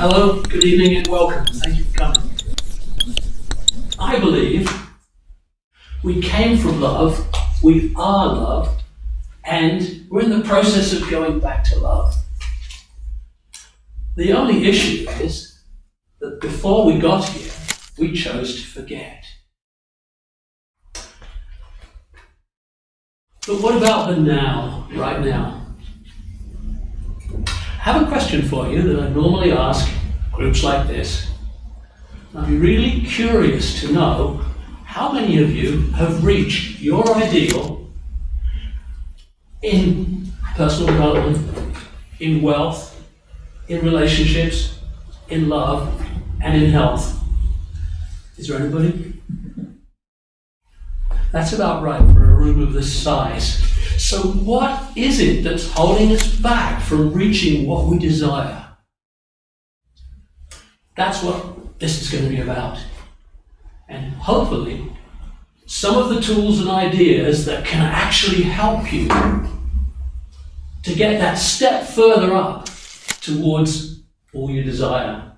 Hello, good evening, and welcome. Thank you for coming. I believe we came from love, we are love, and we're in the process of going back to love. The only issue is that before we got here, we chose to forget. But what about the now, right now? I have a question for you that I normally ask groups like this. I'd be really curious to know how many of you have reached your ideal in personal development, in wealth, in relationships, in love, and in health. Is there anybody? That's about right for a room of this size. So, what is it that's holding us back from reaching what we desire? That's what this is going to be about. And hopefully, some of the tools and ideas that can actually help you to get that step further up towards all you desire.